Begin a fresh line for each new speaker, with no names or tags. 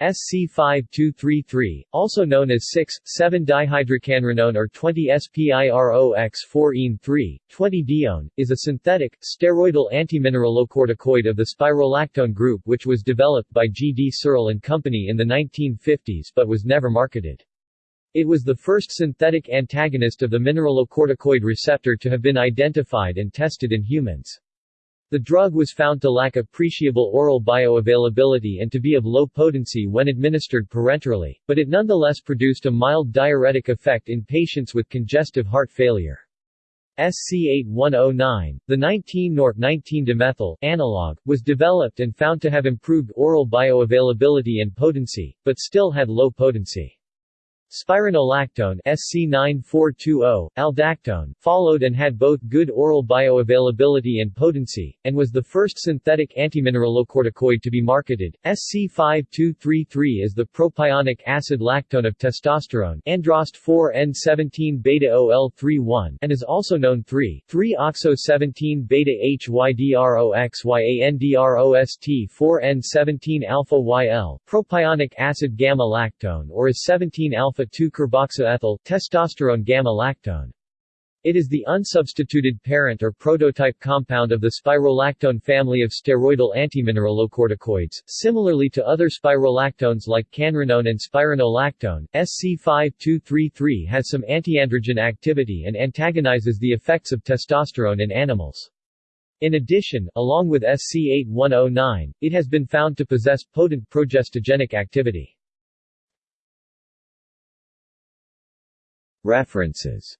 SC5233, also known as 6,7-dihydrocanrenone or 20-SPIROX4-ene3, 20-dione, is a synthetic, steroidal antimineralocorticoid of the spirolactone group which was developed by G. D. Searle and Company in the 1950s but was never marketed. It was the first synthetic antagonist of the mineralocorticoid receptor to have been identified and tested in humans. The drug was found to lack appreciable oral bioavailability and to be of low potency when administered parenterally, but it nonetheless produced a mild diuretic effect in patients with congestive heart failure. SC8109, the 19-nor-19-dimethyl analog, was developed and found to have improved oral bioavailability and potency, but still had low potency. Spironolactone SC9420, aldactone, followed and had both good oral bioavailability and potency, and was the first synthetic antimineralocorticoid to be marketed. SC5233 is the propionic acid lactone of testosterone androst 4N17-beta-OL31 and is also known 3,3-oxo-17-beta-HYDROXYANDROST 4N17-alpha-YL, propionic acid gamma-lactone or is 17-alpha alpha-2-carboxyethyl, testosterone gamma-lactone. It is the unsubstituted parent or prototype compound of the spirolactone family of steroidal antimineralocorticoids, similarly to other spirolactones like canrenone and spironolactone. SC5233 has some antiandrogen activity and antagonizes the effects of testosterone in animals. In addition, along with SC8109, it has been found to possess potent progestogenic activity.
References